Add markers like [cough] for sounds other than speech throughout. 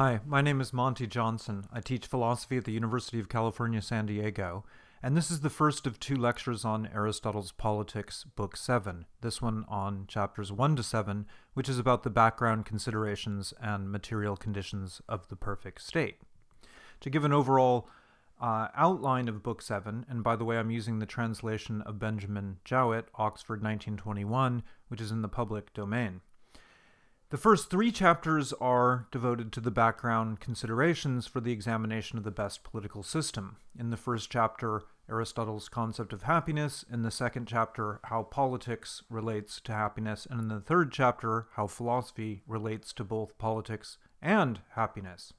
Hi, my name is Monte Johnson. I teach philosophy at the University of California, San Diego, and this is the first of two lectures on Aristotle's Politics, Book 7, this one on chapters 1 to 7, which is about the background considerations and material conditions of the perfect state. To give an overall uh, outline of Book 7, and by the way, I'm using the translation of Benjamin Jowett, Oxford 1921, which is in the public domain. The first three chapters are devoted to the background considerations for the examination of the best political system. In the first chapter, Aristotle's concept of happiness. In the second chapter, how politics relates to happiness. And in the third chapter, how philosophy relates to both politics and happiness.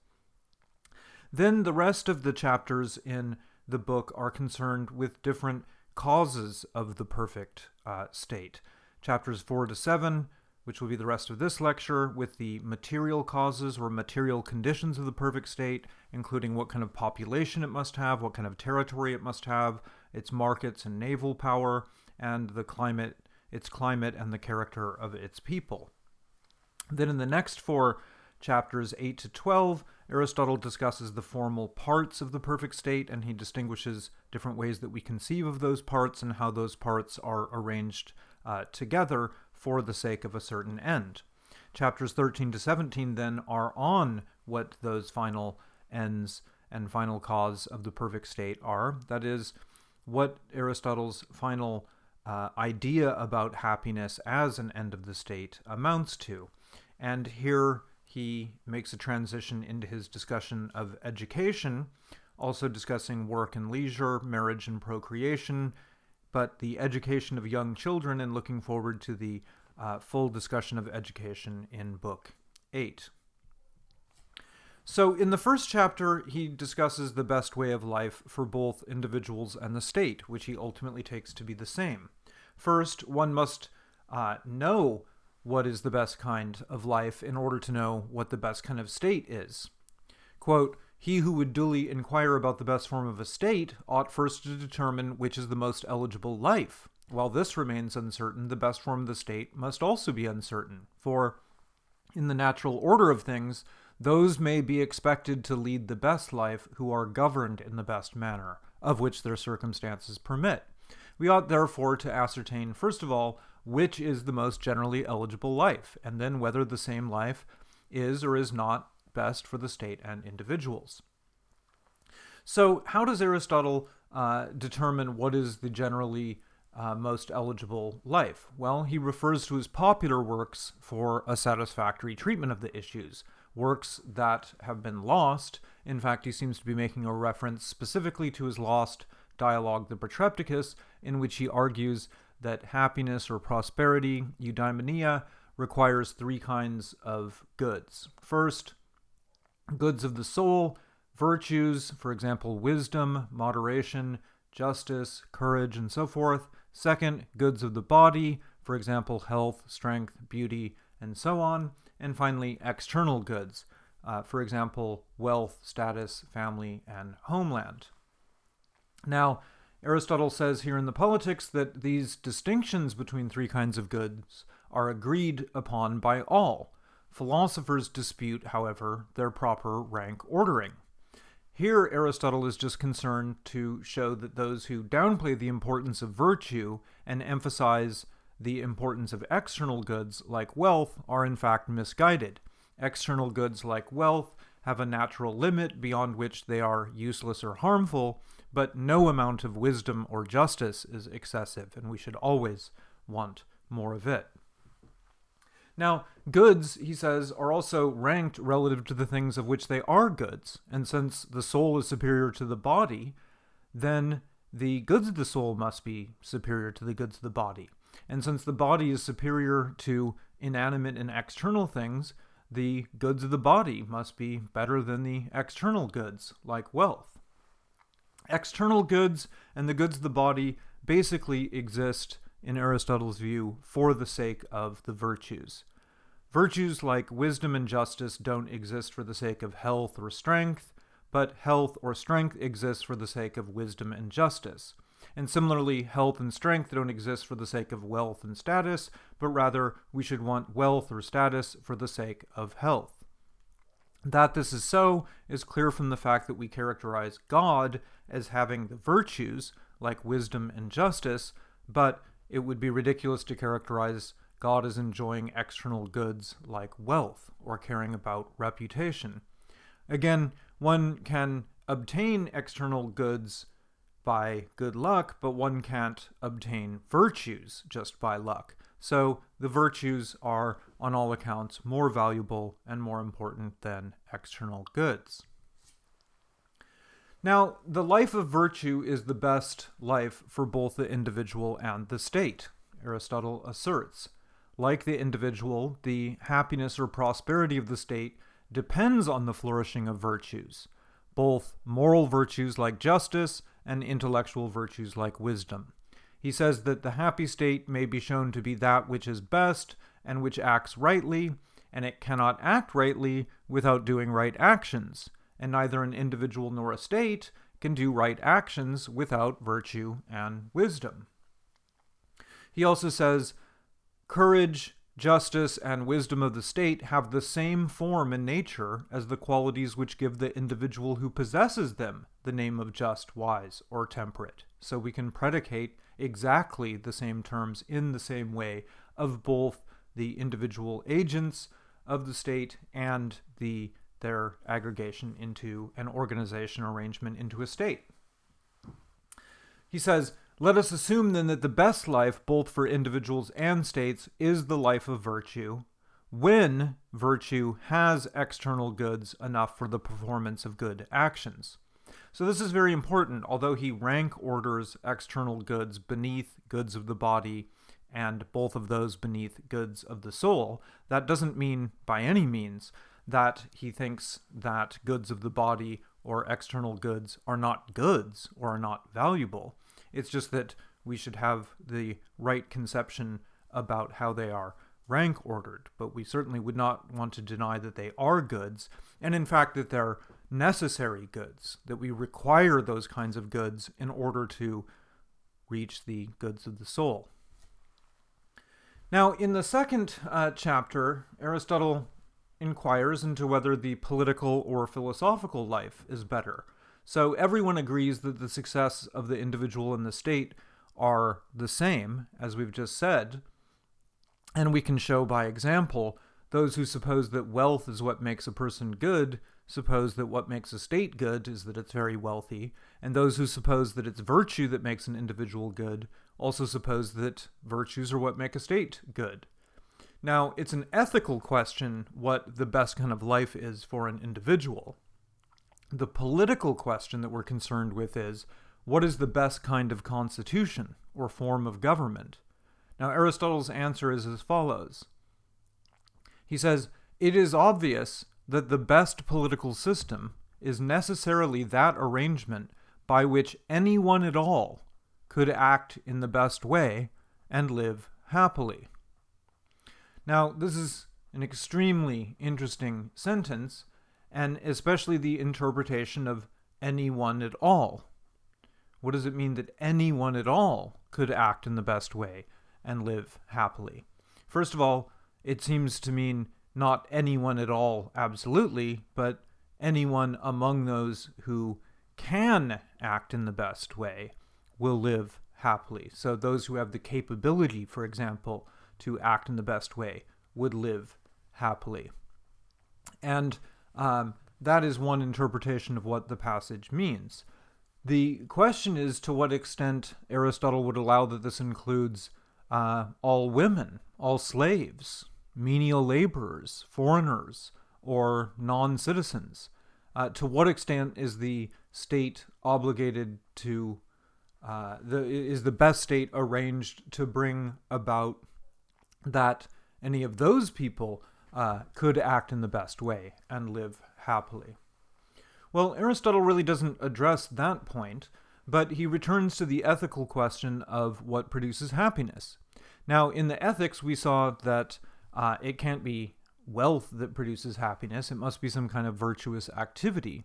Then the rest of the chapters in the book are concerned with different causes of the perfect uh, state. Chapters 4 to 7 which will be the rest of this lecture, with the material causes or material conditions of the perfect state, including what kind of population it must have, what kind of territory it must have, its markets and naval power, and the climate, its climate and the character of its people. Then in the next four chapters 8 to 12, Aristotle discusses the formal parts of the perfect state, and he distinguishes different ways that we conceive of those parts and how those parts are arranged uh, together for the sake of a certain end. Chapters 13 to 17 then are on what those final ends and final cause of the perfect state are. That is, what Aristotle's final uh, idea about happiness as an end of the state amounts to. And here he makes a transition into his discussion of education, also discussing work and leisure, marriage and procreation, but the education of young children and looking forward to the uh, full discussion of education in Book 8. So, in the first chapter, he discusses the best way of life for both individuals and the state, which he ultimately takes to be the same. First, one must uh, know what is the best kind of life in order to know what the best kind of state is. Quote, he who would duly inquire about the best form of a state ought first to determine which is the most eligible life. While this remains uncertain, the best form of the state must also be uncertain, for in the natural order of things, those may be expected to lead the best life who are governed in the best manner, of which their circumstances permit. We ought therefore to ascertain, first of all, which is the most generally eligible life, and then whether the same life is or is not best for the state and individuals. So how does Aristotle uh, determine what is the generally uh, most eligible life? Well, he refers to his popular works for a satisfactory treatment of the issues, works that have been lost. In fact, he seems to be making a reference specifically to his lost dialogue, the Protrepticus, in which he argues that happiness or prosperity, eudaimonia, requires three kinds of goods. First, goods of the soul, virtues, for example, wisdom, moderation, justice, courage, and so forth. Second, goods of the body, for example, health, strength, beauty, and so on. And finally, external goods, uh, for example, wealth, status, family, and homeland. Now, Aristotle says here in the Politics that these distinctions between three kinds of goods are agreed upon by all. Philosophers dispute, however, their proper rank ordering. Here, Aristotle is just concerned to show that those who downplay the importance of virtue and emphasize the importance of external goods like wealth are in fact misguided. External goods like wealth have a natural limit beyond which they are useless or harmful, but no amount of wisdom or justice is excessive, and we should always want more of it. Now, goods, he says, are also ranked relative to the things of which they are goods. And since the soul is superior to the body, then the goods of the soul must be superior to the goods of the body. And since the body is superior to inanimate and external things, the goods of the body must be better than the external goods, like wealth. External goods and the goods of the body basically exist, in Aristotle's view, for the sake of the virtues. Virtues like wisdom and justice don't exist for the sake of health or strength, but health or strength exists for the sake of wisdom and justice. And similarly, health and strength don't exist for the sake of wealth and status, but rather we should want wealth or status for the sake of health. That this is so is clear from the fact that we characterize God as having the virtues, like wisdom and justice, but it would be ridiculous to characterize God as enjoying external goods like wealth or caring about reputation. Again, one can obtain external goods by good luck, but one can't obtain virtues just by luck. So the virtues are, on all accounts, more valuable and more important than external goods. Now, the life of virtue is the best life for both the individual and the state, Aristotle asserts. Like the individual, the happiness or prosperity of the state depends on the flourishing of virtues, both moral virtues like justice and intellectual virtues like wisdom. He says that the happy state may be shown to be that which is best and which acts rightly, and it cannot act rightly without doing right actions, and neither an individual nor a state can do right actions without virtue and wisdom. He also says, courage, justice, and wisdom of the state have the same form and nature as the qualities which give the individual who possesses them the name of just, wise, or temperate. So we can predicate exactly the same terms in the same way of both the individual agents of the state and the their aggregation into an organization arrangement into a state. He says, let us assume then that the best life, both for individuals and states, is the life of virtue, when virtue has external goods enough for the performance of good actions. So this is very important, although he rank orders external goods beneath goods of the body and both of those beneath goods of the soul, that doesn't mean by any means that he thinks that goods of the body or external goods are not goods or are not valuable. It's just that we should have the right conception about how they are rank ordered, but we certainly would not want to deny that they are goods, and in fact that they're necessary goods, that we require those kinds of goods in order to reach the goods of the soul. Now, in the second uh, chapter, Aristotle inquires into whether the political or philosophical life is better. So everyone agrees that the success of the individual and the state are the same, as we've just said, and we can show by example those who suppose that wealth is what makes a person good suppose that what makes a state good is that it's very wealthy, and those who suppose that it's virtue that makes an individual good also suppose that virtues are what make a state good. Now, it's an ethical question what the best kind of life is for an individual. The political question that we're concerned with is what is the best kind of constitution or form of government? Now, Aristotle's answer is as follows. He says, It is obvious that the best political system is necessarily that arrangement by which anyone at all could act in the best way and live happily. Now, this is an extremely interesting sentence, and especially the interpretation of anyone at all. What does it mean that anyone at all could act in the best way and live happily? First of all, it seems to mean not anyone at all absolutely, but anyone among those who can act in the best way will live happily. So those who have the capability, for example, to act in the best way would live happily. And um, that is one interpretation of what the passage means. The question is to what extent Aristotle would allow that this includes uh, all women, all slaves, menial laborers, foreigners, or non citizens. Uh, to what extent is the state obligated to uh, the is the best state arranged to bring about that any of those people uh, could act in the best way and live happily. Well, Aristotle really doesn't address that point, but he returns to the ethical question of what produces happiness. Now, in the ethics, we saw that uh, it can't be wealth that produces happiness, it must be some kind of virtuous activity.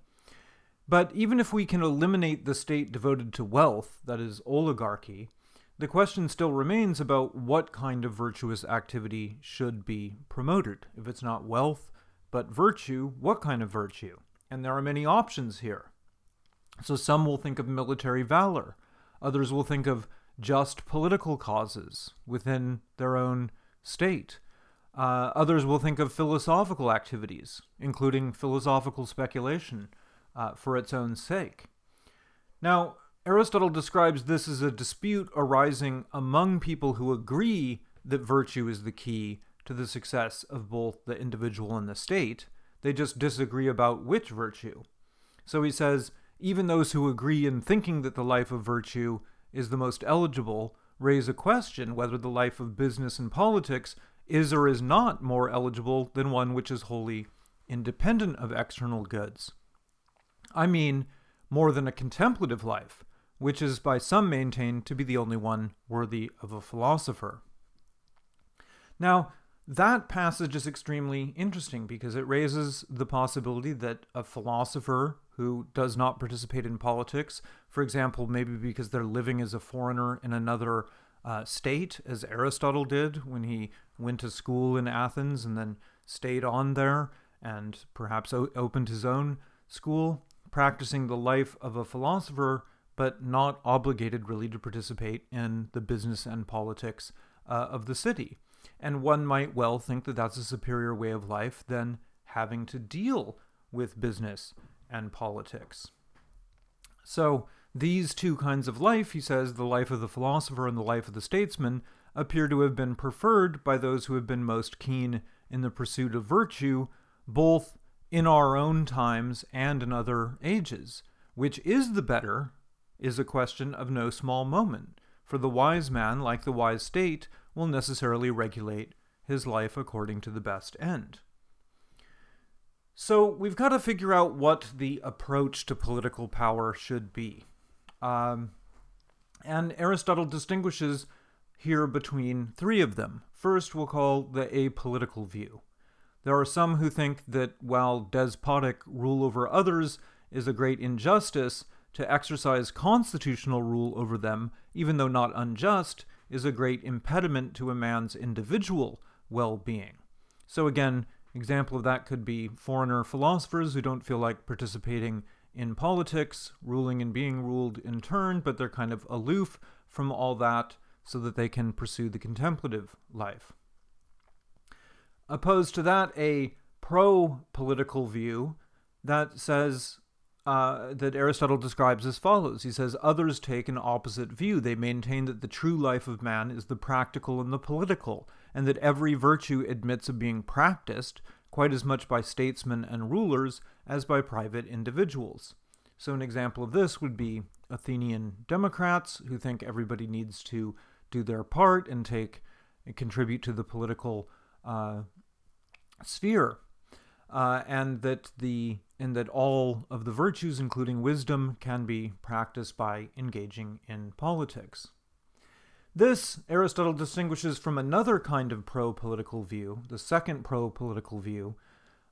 But even if we can eliminate the state devoted to wealth, that is, oligarchy, the question still remains about what kind of virtuous activity should be promoted. If it's not wealth, but virtue, what kind of virtue? And there are many options here. So some will think of military valor, others will think of just political causes within their own state. Uh, others will think of philosophical activities, including philosophical speculation, uh, for its own sake. Now, Aristotle describes this as a dispute arising among people who agree that virtue is the key to the success of both the individual and the state. They just disagree about which virtue. So he says, even those who agree in thinking that the life of virtue is the most eligible raise a question whether the life of business and politics is or is not more eligible than one which is wholly independent of external goods. I mean, more than a contemplative life, which is by some maintained to be the only one worthy of a philosopher. Now, that passage is extremely interesting because it raises the possibility that a philosopher who does not participate in politics, for example, maybe because they're living as a foreigner in another uh, state, as Aristotle did when he went to school in Athens and then stayed on there and perhaps opened his own school, practicing the life of a philosopher but not obligated really to participate in the business and politics uh, of the city. And one might well think that that's a superior way of life than having to deal with business and politics. So, these two kinds of life, he says, the life of the philosopher and the life of the statesman, appear to have been preferred by those who have been most keen in the pursuit of virtue, both in our own times and in other ages. Which is the better is a question of no small moment, for the wise man, like the wise state, will necessarily regulate his life according to the best end. So we've got to figure out what the approach to political power should be. Um, and Aristotle distinguishes here between three of them. First, we'll call the apolitical view. There are some who think that while despotic rule over others is a great injustice, to exercise constitutional rule over them, even though not unjust, is a great impediment to a man's individual well being. So, again, example of that could be foreigner philosophers who don't feel like participating in politics, ruling and being ruled in turn, but they're kind of aloof from all that so that they can pursue the contemplative life. Opposed to that, a pro political view that says uh, that Aristotle describes as follows. He says, Others take an opposite view. They maintain that the true life of man is the practical and the political, and that every virtue admits of being practiced quite as much by statesmen and rulers as by private individuals. So, an example of this would be Athenian Democrats who think everybody needs to do their part and take and contribute to the political uh, sphere, uh, and that the and that all of the virtues, including wisdom, can be practiced by engaging in politics. This Aristotle distinguishes from another kind of pro political view, the second pro political view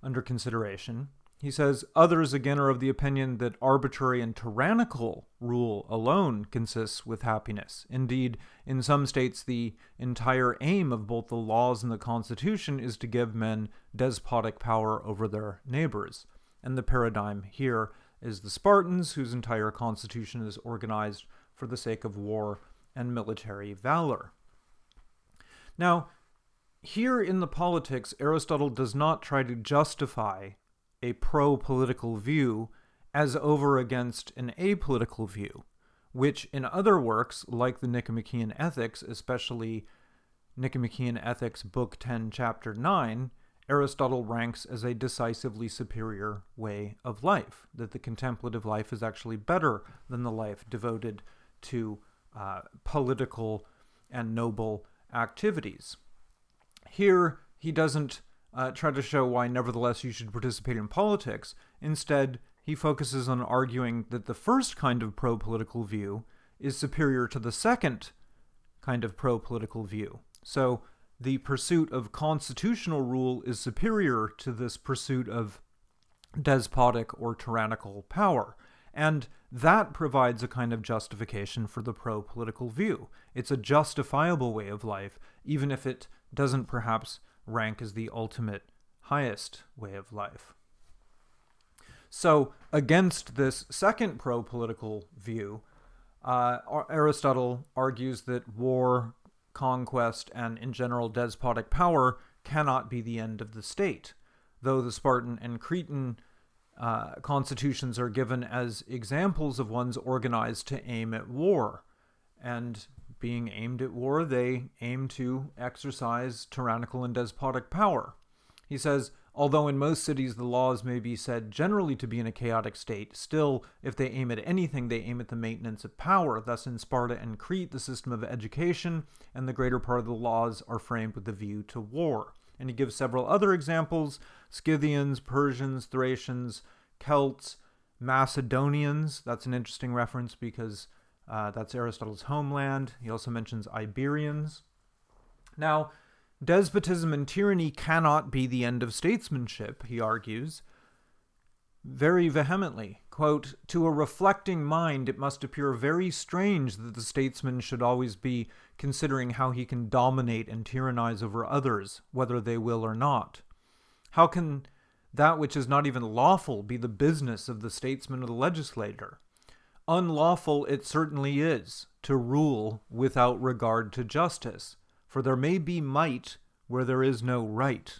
under consideration. He says others again are of the opinion that arbitrary and tyrannical rule alone consists with happiness. Indeed, in some states, the entire aim of both the laws and the Constitution is to give men despotic power over their neighbors. And the paradigm here is the Spartans, whose entire constitution is organized for the sake of war and military valor. Now, here in the politics, Aristotle does not try to justify a pro political view as over against an apolitical view, which in other works, like the Nicomachean Ethics, especially Nicomachean Ethics, Book 10, Chapter 9, Aristotle ranks as a decisively superior way of life, that the contemplative life is actually better than the life devoted to uh, political and noble activities. Here, he doesn't uh, try to show why, nevertheless, you should participate in politics. Instead, he focuses on arguing that the first kind of pro political view is superior to the second kind of pro political view. So, the pursuit of constitutional rule is superior to this pursuit of despotic or tyrannical power. And that provides a kind of justification for the pro political view. It's a justifiable way of life, even if it doesn't perhaps rank as the ultimate highest way of life. So, against this second pro political view, uh, Aristotle argues that war, conquest, and in general despotic power cannot be the end of the state, though the Spartan and Cretan uh, constitutions are given as examples of ones organized to aim at war. And being aimed at war, they aim to exercise tyrannical and despotic power. He says, although in most cities the laws may be said generally to be in a chaotic state, still, if they aim at anything, they aim at the maintenance of power. Thus, in Sparta and Crete, the system of education and the greater part of the laws are framed with a view to war. And he gives several other examples Scythians, Persians, Thracians, Celts, Macedonians. That's an interesting reference because uh, that's Aristotle's homeland. He also mentions Iberians. Now, despotism and tyranny cannot be the end of statesmanship, he argues very vehemently. Quote, To a reflecting mind, it must appear very strange that the statesman should always be considering how he can dominate and tyrannize over others, whether they will or not. How can that which is not even lawful be the business of the statesman or the legislator? Unlawful it certainly is to rule without regard to justice, for there may be might where there is no right.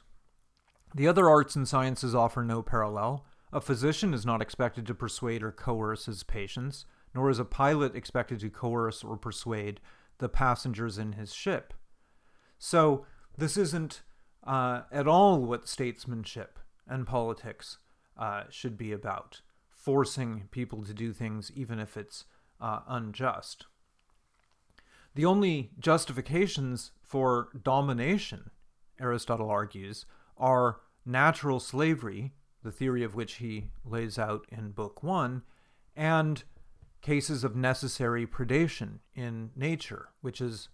The other arts and sciences offer no parallel. A physician is not expected to persuade or coerce his patients, nor is a pilot expected to coerce or persuade the passengers in his ship. So, this isn't uh, at all what statesmanship and politics uh, should be about forcing people to do things even if it's uh, unjust. The only justifications for domination, Aristotle argues, are natural slavery, the theory of which he lays out in Book One, and cases of necessary predation in nature, which is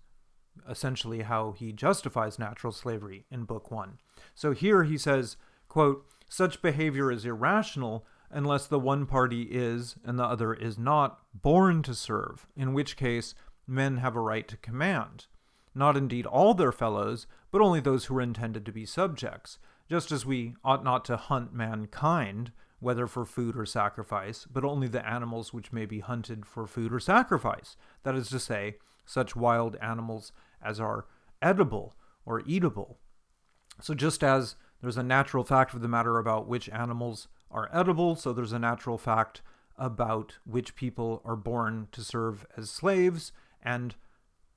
essentially how he justifies natural slavery in Book One. So here he says, quote, such behavior is irrational unless the one party is and the other is not born to serve, in which case men have a right to command. Not indeed all their fellows, but only those who are intended to be subjects, just as we ought not to hunt mankind, whether for food or sacrifice, but only the animals which may be hunted for food or sacrifice, that is to say, such wild animals as are edible or eatable. So just as there's a natural fact of the matter about which animals are edible, so there's a natural fact about which people are born to serve as slaves, and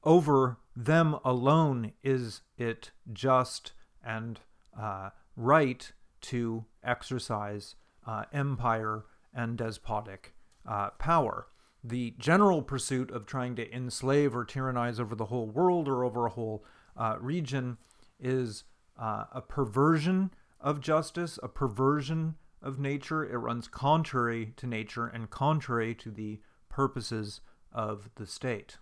over them alone is it just and uh, right to exercise uh, empire and despotic uh, power. The general pursuit of trying to enslave or tyrannize over the whole world or over a whole uh, region is uh, a perversion of justice, a perversion of nature. It runs contrary to nature and contrary to the purposes of the state.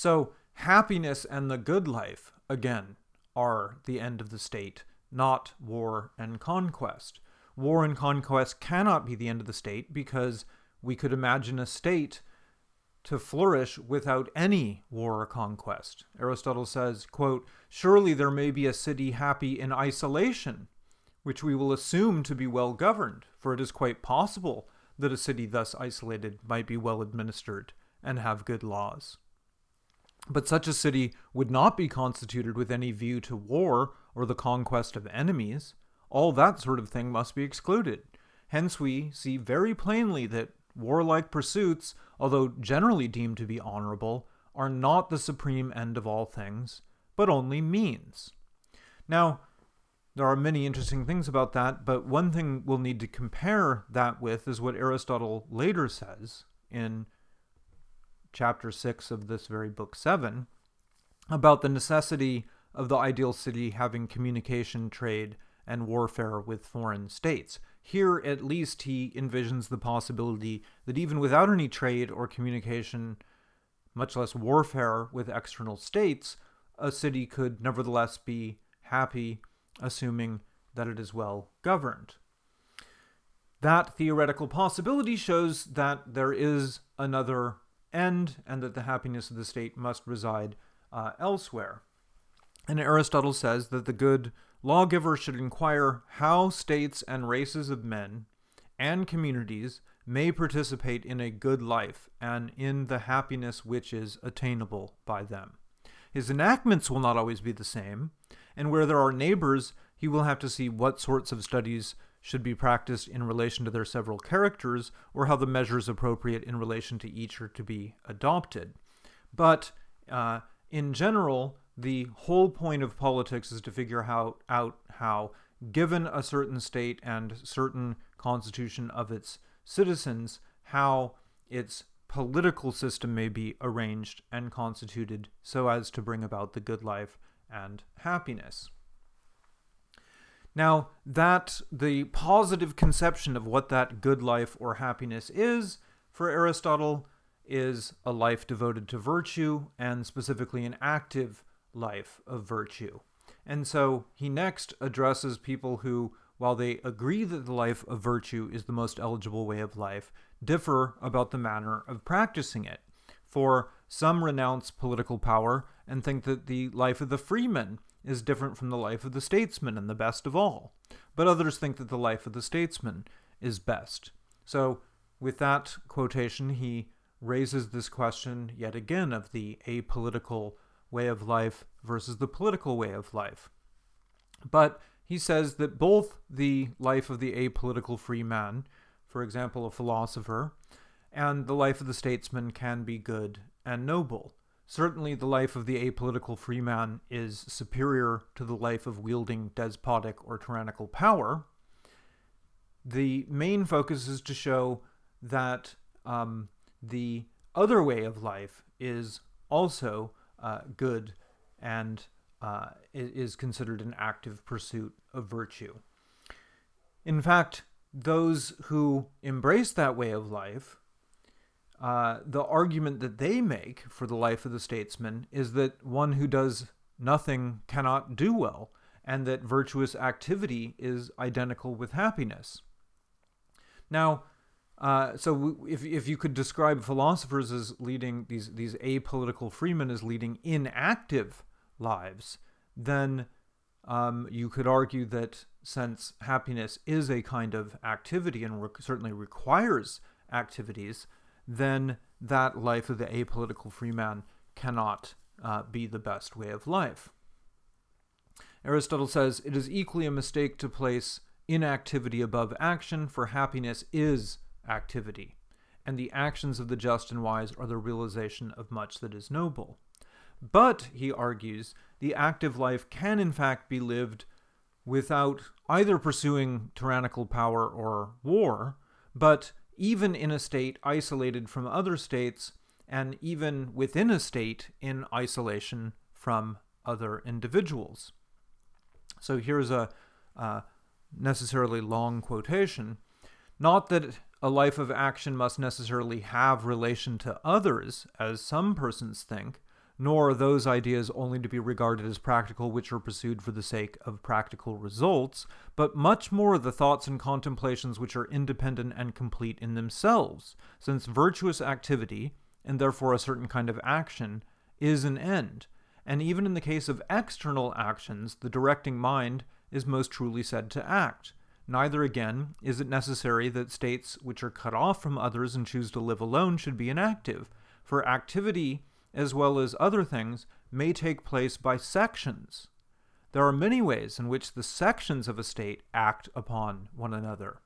So, happiness and the good life, again, are the end of the state, not war and conquest. War and conquest cannot be the end of the state because we could imagine a state to flourish without any war or conquest. Aristotle says, quote, Surely there may be a city happy in isolation, which we will assume to be well governed, for it is quite possible that a city thus isolated might be well administered and have good laws. But such a city would not be constituted with any view to war or the conquest of enemies. All that sort of thing must be excluded. Hence, we see very plainly that warlike pursuits, although generally deemed to be honorable, are not the supreme end of all things, but only means. Now, there are many interesting things about that, but one thing we'll need to compare that with is what Aristotle later says in chapter 6 of this very book 7 about the necessity of the ideal city having communication, trade, and warfare with foreign states. Here, at least, he envisions the possibility that even without any trade or communication, much less warfare with external states, a city could nevertheless be happy, assuming that it is well governed. That theoretical possibility shows that there is another end and that the happiness of the state must reside uh, elsewhere. And Aristotle says that the good lawgiver should inquire how states and races of men and communities may participate in a good life and in the happiness which is attainable by them. His enactments will not always be the same, and where there are neighbors, he will have to see what sorts of studies should be practiced in relation to their several characters, or how the measures appropriate in relation to each are to be adopted. But uh, in general, the whole point of politics is to figure how, out how, given a certain state and certain constitution of its citizens, how its political system may be arranged and constituted so as to bring about the good life and happiness. Now, that the positive conception of what that good life or happiness is for Aristotle is a life devoted to virtue and specifically an active life of virtue. And so he next addresses people who, while they agree that the life of virtue is the most eligible way of life, differ about the manner of practicing it. For some renounce political power and think that the life of the freeman is different from the life of the statesman and the best of all. But others think that the life of the statesman is best. So, with that quotation, he raises this question yet again of the apolitical way of life versus the political way of life. But he says that both the life of the apolitical free man, for example, a philosopher, and the life of the statesman can be good and noble. Certainly, the life of the apolitical freeman is superior to the life of wielding despotic or tyrannical power. The main focus is to show that um, the other way of life is also uh, good and uh, is considered an active pursuit of virtue. In fact, those who embrace that way of life uh, the argument that they make for the life of the statesman is that one who does nothing cannot do well, and that virtuous activity is identical with happiness. Now, uh, so if, if you could describe philosophers as leading these these apolitical freemen as leading inactive lives, then um, you could argue that since happiness is a kind of activity and re certainly requires activities, then that life of the apolitical free man cannot uh, be the best way of life. Aristotle says it is equally a mistake to place inactivity above action, for happiness is activity, and the actions of the just and wise are the realization of much that is noble. But, he argues, the active life can in fact be lived without either pursuing tyrannical power or war, but even in a state isolated from other states, and even within a state in isolation from other individuals. So here's a uh, necessarily long quotation. Not that a life of action must necessarily have relation to others, as some persons think, nor are those ideas only to be regarded as practical which are pursued for the sake of practical results, but much more the thoughts and contemplations which are independent and complete in themselves, since virtuous activity, and therefore a certain kind of action, is an end, and even in the case of external actions, the directing mind is most truly said to act. Neither, again, is it necessary that states which are cut off from others and choose to live alone should be inactive, for activity as well as other things, may take place by sections. There are many ways in which the sections of a state act upon one another.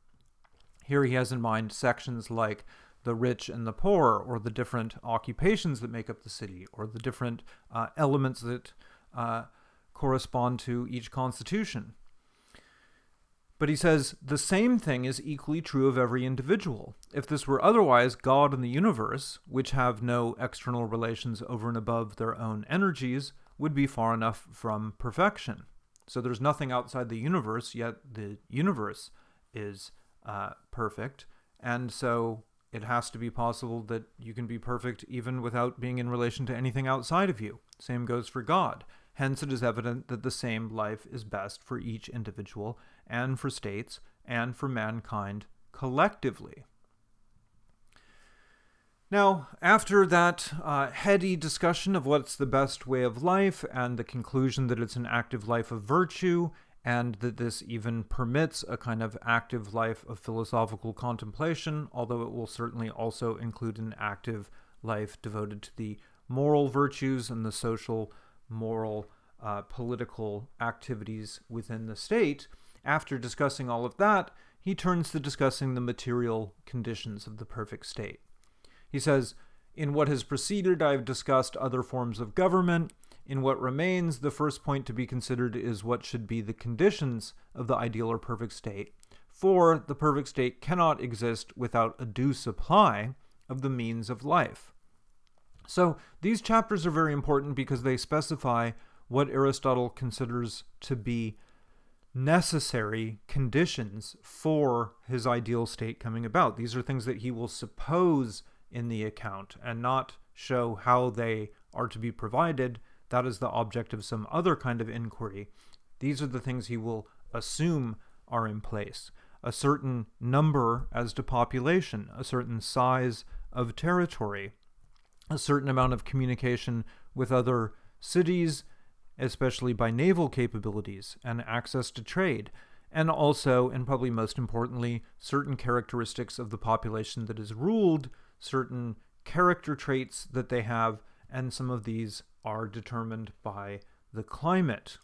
Here he has in mind sections like the rich and the poor, or the different occupations that make up the city, or the different uh, elements that uh, correspond to each constitution. But he says the same thing is equally true of every individual. If this were otherwise, God and the universe, which have no external relations over and above their own energies, would be far enough from perfection. So there's nothing outside the universe, yet the universe is uh, perfect. And so it has to be possible that you can be perfect even without being in relation to anything outside of you. Same goes for God. Hence, it is evident that the same life is best for each individual and for states and for mankind collectively. Now, after that uh, heady discussion of what's the best way of life and the conclusion that it's an active life of virtue and that this even permits a kind of active life of philosophical contemplation, although it will certainly also include an active life devoted to the moral virtues and the social, moral, uh, political activities within the state. After discussing all of that, he turns to discussing the material conditions of the perfect state. He says, In what has preceded, I have discussed other forms of government. In what remains, the first point to be considered is what should be the conditions of the ideal or perfect state. For the perfect state cannot exist without a due supply of the means of life. So these chapters are very important because they specify what Aristotle considers to be necessary conditions for his ideal state coming about. These are things that he will suppose in the account and not show how they are to be provided. That is the object of some other kind of inquiry. These are the things he will assume are in place. A certain number as to population, a certain size of territory, a certain amount of communication with other cities, especially by naval capabilities and access to trade, and also, and probably most importantly, certain characteristics of the population that is ruled, certain character traits that they have, and some of these are determined by the climate.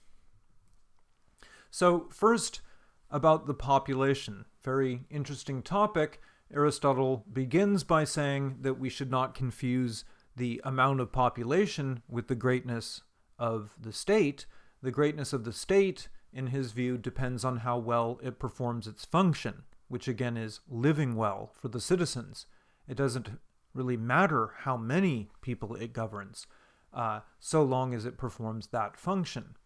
So, first, about the population. Very interesting topic. Aristotle begins by saying that we should not confuse the amount of population with the greatness of the state. The greatness of the state, in his view, depends on how well it performs its function, which again is living well for the citizens. It doesn't really matter how many people it governs, uh, so long as it performs that function.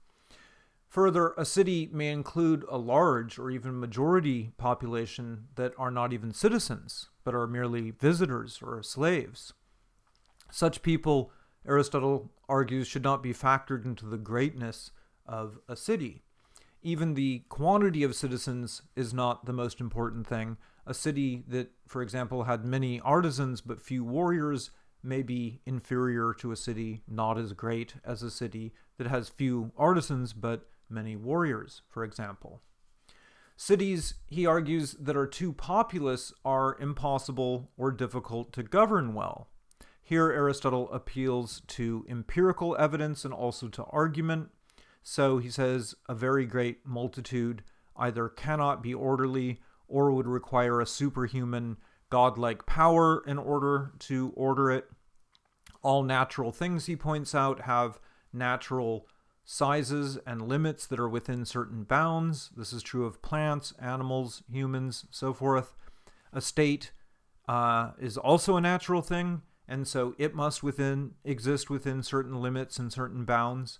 Further, a city may include a large or even majority population that are not even citizens, but are merely visitors or slaves. Such people, Aristotle argues, should not be factored into the greatness of a city. Even the quantity of citizens is not the most important thing. A city that, for example, had many artisans but few warriors may be inferior to a city not as great as a city that has few artisans but many warriors, for example. Cities, he argues, that are too populous are impossible or difficult to govern well. Here, Aristotle appeals to empirical evidence and also to argument. So he says a very great multitude either cannot be orderly or would require a superhuman godlike power in order to order it. All natural things, he points out, have natural sizes and limits that are within certain bounds. This is true of plants, animals, humans, so forth. A state uh, is also a natural thing, and so it must within exist within certain limits and certain bounds.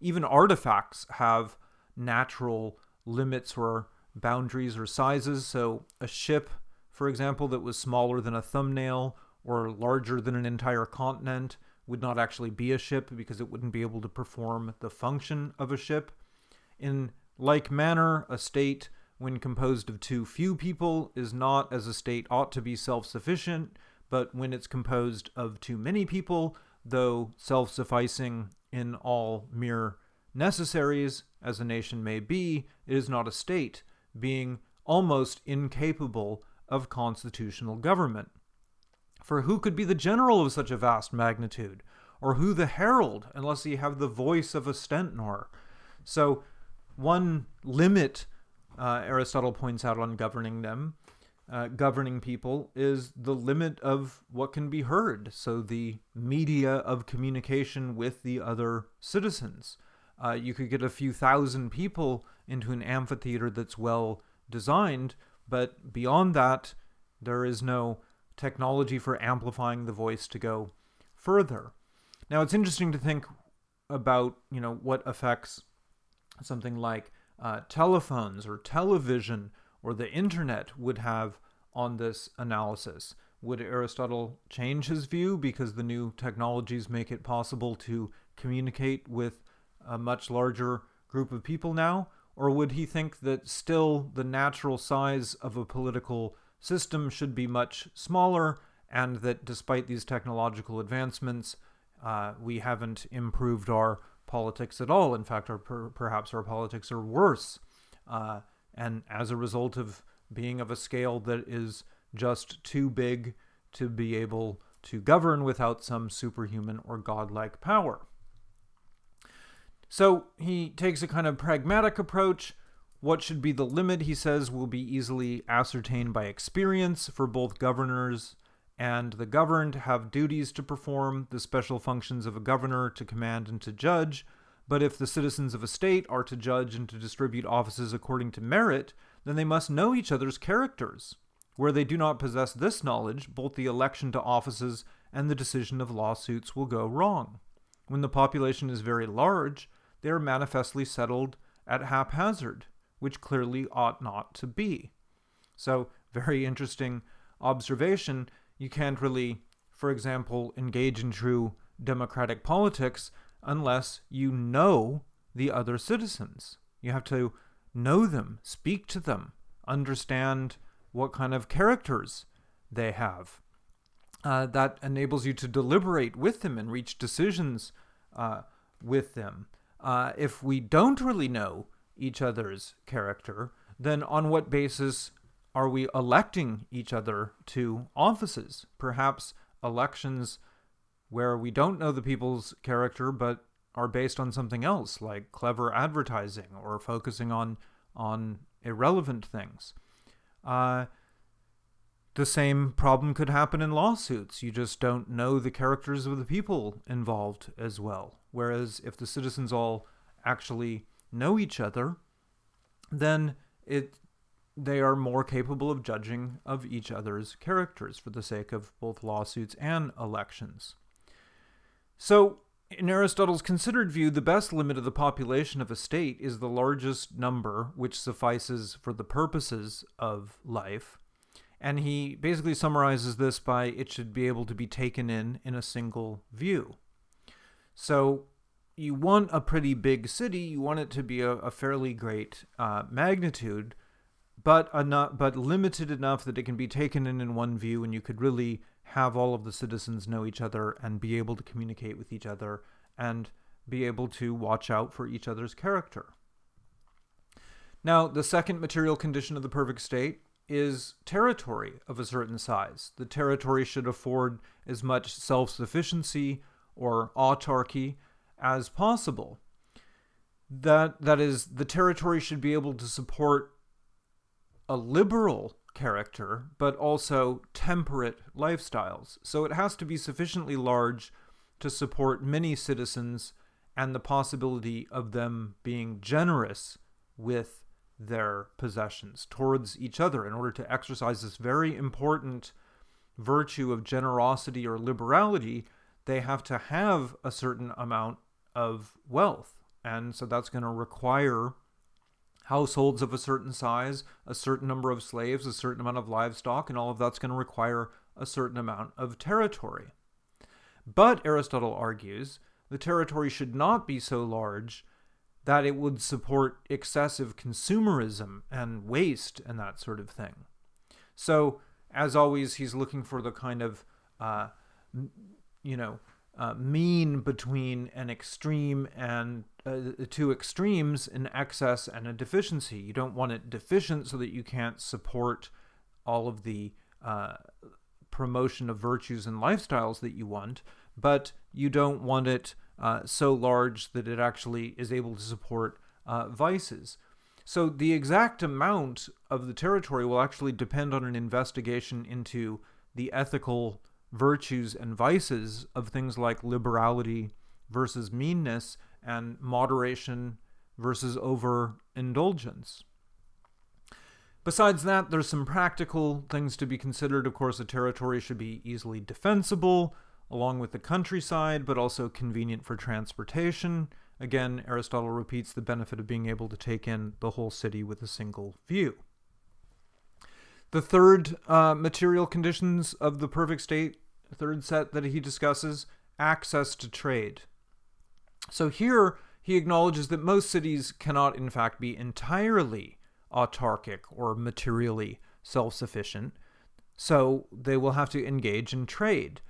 Even artifacts have natural limits or boundaries or sizes. So a ship, for example, that was smaller than a thumbnail or larger than an entire continent would not actually be a ship because it wouldn't be able to perform the function of a ship. In like manner, a state, when composed of too few people, is not, as a state ought to be, self sufficient, but when it's composed of too many people, though self sufficing in all mere necessaries, as a nation may be, it is not a state, being almost incapable of constitutional government. For who could be the general of such a vast magnitude? Or who the herald, unless he have the voice of a stentor? So, one limit uh, Aristotle points out on governing them, uh, governing people, is the limit of what can be heard. So, the media of communication with the other citizens. Uh, you could get a few thousand people into an amphitheater that's well designed, but beyond that, there is no technology for amplifying the voice to go further. Now, it's interesting to think about, you know, what affects something like uh, telephones or television or the internet would have on this analysis. Would Aristotle change his view because the new technologies make it possible to communicate with a much larger group of people now? Or would he think that still the natural size of a political system should be much smaller, and that despite these technological advancements, uh, we haven't improved our politics at all. In fact, our per- perhaps our politics are worse. uh, and as a result of being of a scale that is just too big to be able to govern without some superhuman or godlike power. So he takes a kind of pragmatic approach. What should be the limit, he says, will be easily ascertained by experience for both governors and the governed have duties to perform, the special functions of a governor to command and to judge. But if the citizens of a state are to judge and to distribute offices according to merit, then they must know each other's characters. Where they do not possess this knowledge, both the election to offices and the decision of lawsuits will go wrong. When the population is very large, they are manifestly settled at haphazard, which clearly ought not to be. So, very interesting observation you can't really, for example, engage in true democratic politics unless you know the other citizens. You have to know them, speak to them, understand what kind of characters they have. Uh, that enables you to deliberate with them and reach decisions uh, with them. Uh, if we don't really know each other's character, then on what basis are we electing each other to offices? Perhaps elections where we don't know the people's character but are based on something else, like clever advertising or focusing on on irrelevant things. Uh, the same problem could happen in lawsuits. You just don't know the characters of the people involved as well. Whereas if the citizens all actually know each other, then it they are more capable of judging of each other's characters for the sake of both lawsuits and elections. So, in Aristotle's considered view, the best limit of the population of a state is the largest number which suffices for the purposes of life. And he basically summarizes this by it should be able to be taken in in a single view. So, you want a pretty big city, you want it to be a, a fairly great uh, magnitude, but enough, but limited enough that it can be taken in in one view, and you could really have all of the citizens know each other and be able to communicate with each other and be able to watch out for each other's character. Now, the second material condition of the perfect state is territory of a certain size. The territory should afford as much self sufficiency or autarky as possible. That, that is, the territory should be able to support a liberal character, but also temperate lifestyles. So it has to be sufficiently large to support many citizens and the possibility of them being generous with their possessions towards each other in order to exercise this very important virtue of generosity or liberality they have to have a certain amount of wealth and so that's going to require households of a certain size, a certain number of slaves, a certain amount of livestock, and all of that's going to require a certain amount of territory. But, Aristotle argues, the territory should not be so large that it would support excessive consumerism and waste and that sort of thing. So, as always, he's looking for the kind of, uh, you know, uh, mean between an extreme and uh, two extremes, an excess and a deficiency. You don't want it deficient so that you can't support all of the uh, promotion of virtues and lifestyles that you want, but you don't want it uh, so large that it actually is able to support uh, vices. So the exact amount of the territory will actually depend on an investigation into the ethical virtues and vices of things like liberality versus meanness and moderation versus overindulgence. Besides that, there's some practical things to be considered. Of course, a territory should be easily defensible along with the countryside, but also convenient for transportation. Again, Aristotle repeats the benefit of being able to take in the whole city with a single view. The third uh, material conditions of the perfect state, third set that he discusses, access to trade. So here he acknowledges that most cities cannot, in fact, be entirely autarkic or materially self sufficient. So they will have to engage in trade.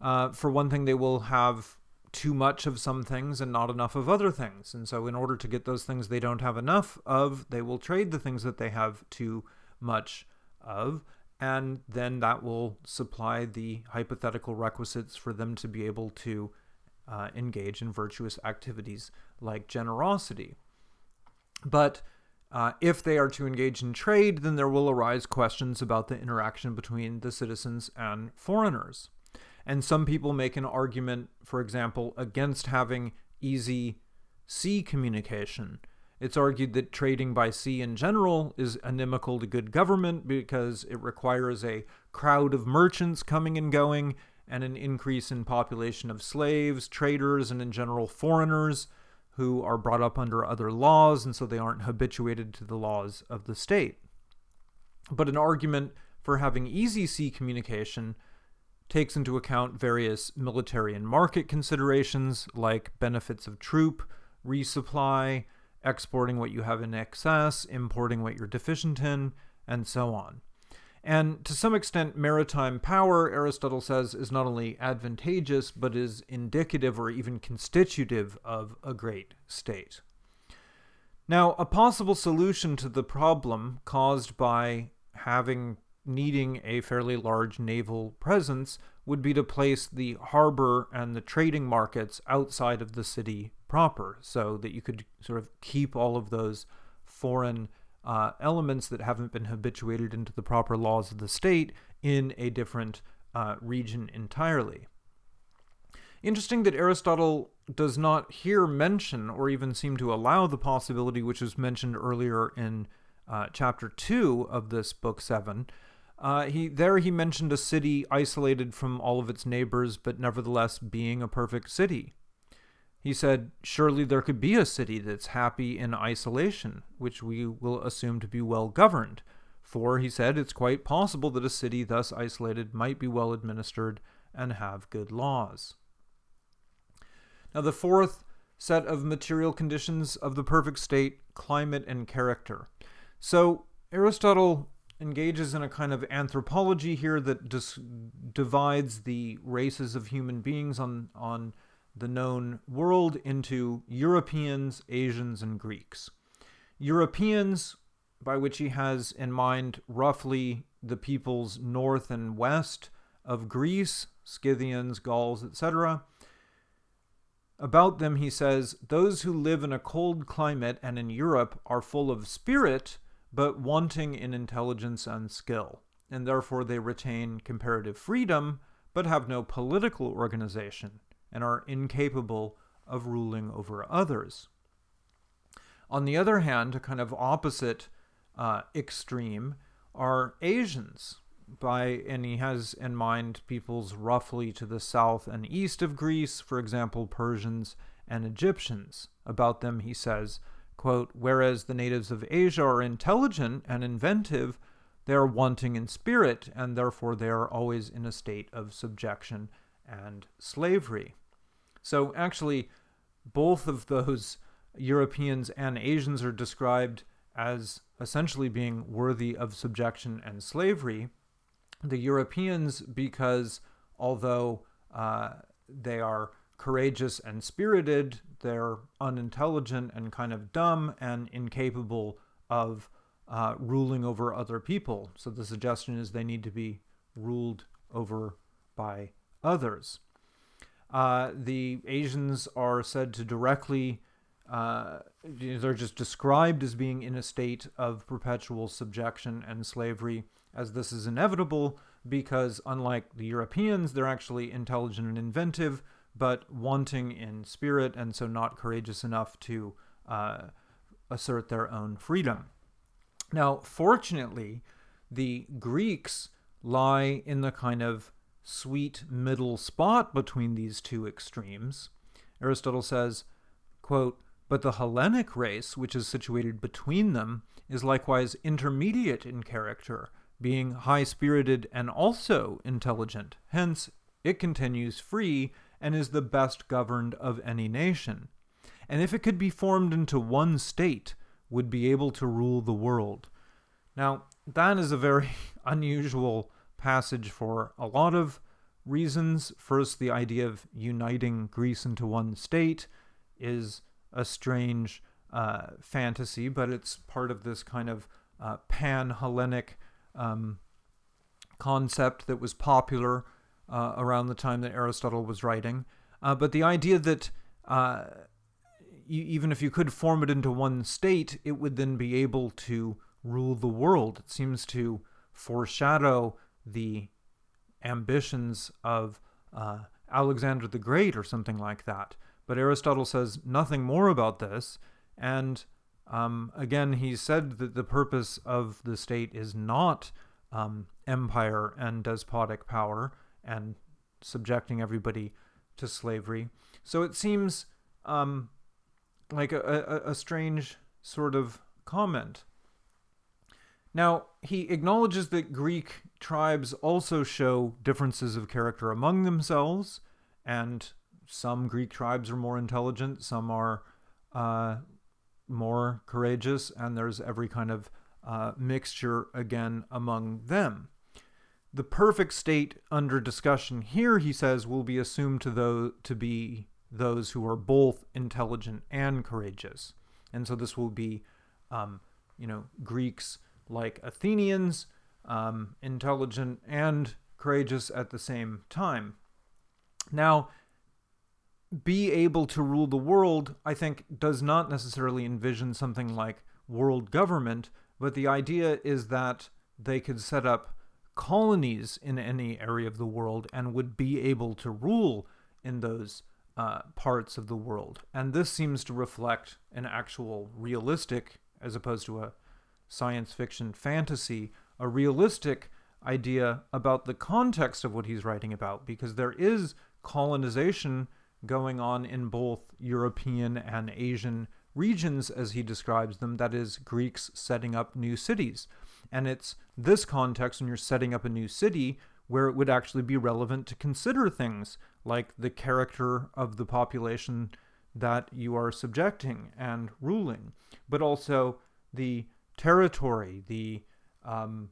Uh, for one thing, they will have too much of some things and not enough of other things. And so, in order to get those things they don't have enough of, they will trade the things that they have too much of. And then that will supply the hypothetical requisites for them to be able to uh, engage in virtuous activities like generosity. But uh, if they are to engage in trade, then there will arise questions about the interaction between the citizens and foreigners. And some people make an argument, for example, against having easy sea communication. It's argued that trading by sea in general is inimical to good government because it requires a crowd of merchants coming and going and an increase in population of slaves, traders, and in general foreigners who are brought up under other laws, and so they aren't habituated to the laws of the state. But an argument for having easy sea communication takes into account various military and market considerations like benefits of troop, resupply, exporting what you have in excess, importing what you're deficient in, and so on. And to some extent, maritime power, Aristotle says, is not only advantageous, but is indicative or even constitutive of a great state. Now, a possible solution to the problem caused by having needing a fairly large naval presence would be to place the harbor and the trading markets outside of the city proper so that you could sort of keep all of those foreign uh, elements that haven't been habituated into the proper laws of the state in a different uh, region entirely. Interesting that Aristotle does not here mention or even seem to allow the possibility which was mentioned earlier in uh, chapter 2 of this book 7. Uh, he there he mentioned a city isolated from all of its neighbors, but nevertheless being a perfect city. He said, Surely there could be a city that's happy in isolation, which we will assume to be well governed. For, he said, it's quite possible that a city thus isolated might be well administered and have good laws. Now, the fourth set of material conditions of the perfect state climate and character. So, Aristotle engages in a kind of anthropology here that divides the races of human beings on, on the known world into Europeans, Asians, and Greeks. Europeans, by which he has in mind roughly the peoples north and west of Greece, Scythians, Gauls, etc. About them, he says, Those who live in a cold climate and in Europe are full of spirit, but wanting in intelligence and skill, and therefore they retain comparative freedom, but have no political organization and are incapable of ruling over others. On the other hand, a kind of opposite uh, extreme are Asians. By and he has in mind peoples roughly to the south and east of Greece, for example, Persians and Egyptians. About them, he says, quote, "Whereas the natives of Asia are intelligent and inventive, they are wanting in spirit, and therefore they are always in a state of subjection and slavery." So actually, both of those Europeans and Asians are described as essentially being worthy of subjection and slavery. The Europeans, because although uh, they are courageous and spirited, they're unintelligent and kind of dumb and incapable of uh, ruling over other people. So the suggestion is they need to be ruled over by others. Uh, the Asians are said to directly, uh, they're just described as being in a state of perpetual subjection and slavery, as this is inevitable because, unlike the Europeans, they're actually intelligent and inventive, but wanting in spirit and so not courageous enough to uh, assert their own freedom. Now, fortunately, the Greeks lie in the kind of sweet middle spot between these two extremes. Aristotle says, quote, But the Hellenic race, which is situated between them, is likewise intermediate in character, being high spirited and also intelligent. Hence, it continues free and is the best governed of any nation. And if it could be formed into one state, would be able to rule the world. Now, that is a very [laughs] unusual passage for a lot of reasons. First, the idea of uniting Greece into one state is a strange uh, fantasy, but it's part of this kind of uh, pan Hellenic um, concept that was popular uh, around the time that Aristotle was writing. Uh, but the idea that uh, even if you could form it into one state, it would then be able to rule the world. It seems to foreshadow the ambitions of uh, Alexander the Great or something like that. But Aristotle says nothing more about this. And um, again, he said that the purpose of the state is not um, empire and despotic power and subjecting everybody to slavery. So it seems um, like a, a, a strange sort of comment. Now, he acknowledges that Greek tribes also show differences of character among themselves, and some Greek tribes are more intelligent, some are uh, more courageous, and there's every kind of uh, mixture again among them. The perfect state under discussion here, he says, will be assumed to, those, to be those who are both intelligent and courageous. And so this will be, um, you know, Greeks like Athenians, um, intelligent and courageous at the same time. Now, be able to rule the world, I think, does not necessarily envision something like world government, but the idea is that they could set up colonies in any area of the world and would be able to rule in those uh, parts of the world. And this seems to reflect an actual realistic, as opposed to a science fiction fantasy, a realistic idea about the context of what he's writing about, because there is colonization going on in both European and Asian regions, as he describes them, that is, Greeks setting up new cities. And it's this context, when you're setting up a new city, where it would actually be relevant to consider things like the character of the population that you are subjecting and ruling, but also the territory, the um,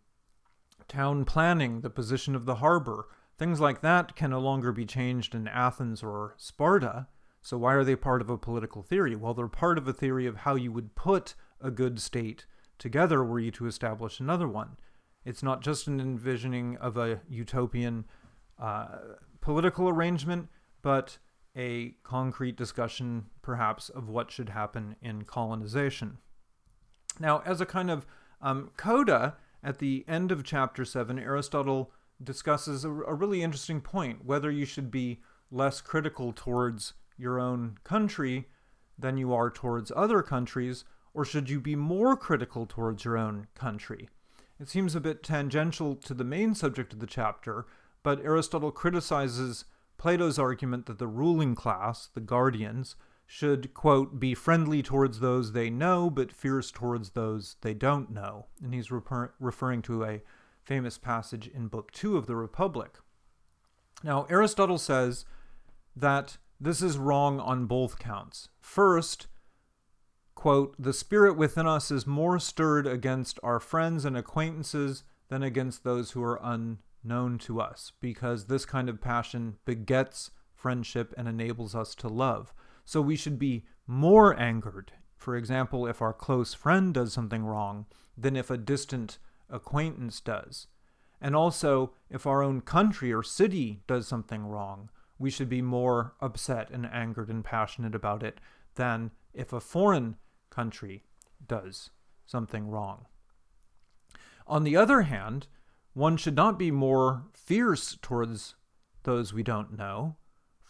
town planning, the position of the harbor. Things like that can no longer be changed in Athens or Sparta. So why are they part of a political theory? Well, they're part of a theory of how you would put a good state together were you to establish another one. It's not just an envisioning of a utopian uh, political arrangement, but a concrete discussion, perhaps, of what should happen in colonization. Now, as a kind of um, coda, at the end of chapter 7, Aristotle discusses a, a really interesting point whether you should be less critical towards your own country than you are towards other countries, or should you be more critical towards your own country? It seems a bit tangential to the main subject of the chapter, but Aristotle criticizes Plato's argument that the ruling class, the guardians, should, quote, be friendly towards those they know, but fierce towards those they don't know. And he's refer referring to a famous passage in Book 2 of the Republic. Now, Aristotle says that this is wrong on both counts. First, quote, the spirit within us is more stirred against our friends and acquaintances than against those who are unknown to us, because this kind of passion begets friendship and enables us to love. So we should be more angered, for example, if our close friend does something wrong, than if a distant acquaintance does. And also, if our own country or city does something wrong, we should be more upset and angered and passionate about it than if a foreign country does something wrong. On the other hand, one should not be more fierce towards those we don't know,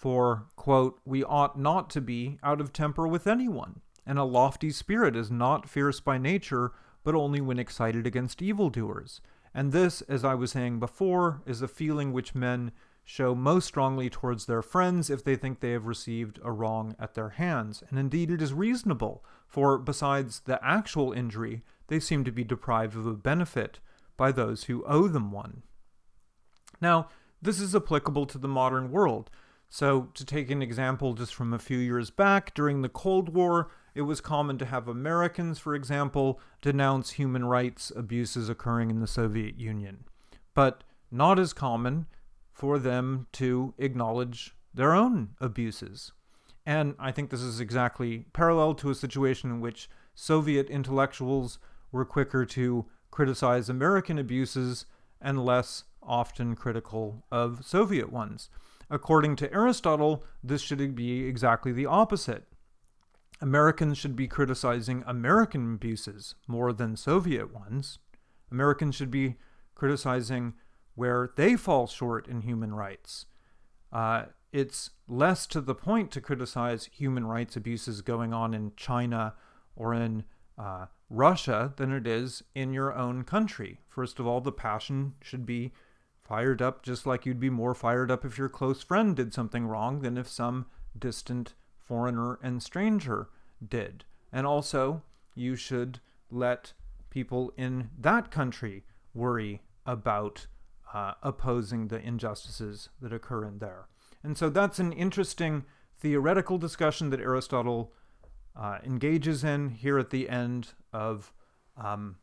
for, quote, we ought not to be out of temper with anyone, and a lofty spirit is not fierce by nature, but only when excited against evildoers. And this, as I was saying before, is a feeling which men show most strongly towards their friends if they think they have received a wrong at their hands. And indeed it is reasonable, for besides the actual injury, they seem to be deprived of a benefit by those who owe them one. Now, this is applicable to the modern world. So, to take an example just from a few years back, during the Cold War, it was common to have Americans, for example, denounce human rights abuses occurring in the Soviet Union. But not as common for them to acknowledge their own abuses. And I think this is exactly parallel to a situation in which Soviet intellectuals were quicker to criticize American abuses and less often critical of Soviet ones. According to Aristotle, this should be exactly the opposite. Americans should be criticizing American abuses more than Soviet ones. Americans should be criticizing where they fall short in human rights. Uh, it's less to the point to criticize human rights abuses going on in China or in uh, Russia than it is in your own country. First of all, the passion should be fired up just like you'd be more fired up if your close friend did something wrong than if some distant foreigner and stranger did. And also, you should let people in that country worry about uh, opposing the injustices that occur in there. And so that's an interesting theoretical discussion that Aristotle uh, engages in here at the end of um,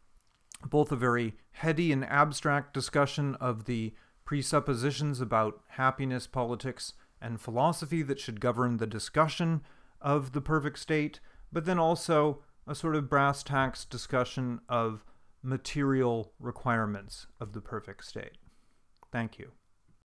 both a very heady and abstract discussion of the presuppositions about happiness, politics, and philosophy that should govern the discussion of the perfect state, but then also a sort of brass tacks discussion of material requirements of the perfect state. Thank you.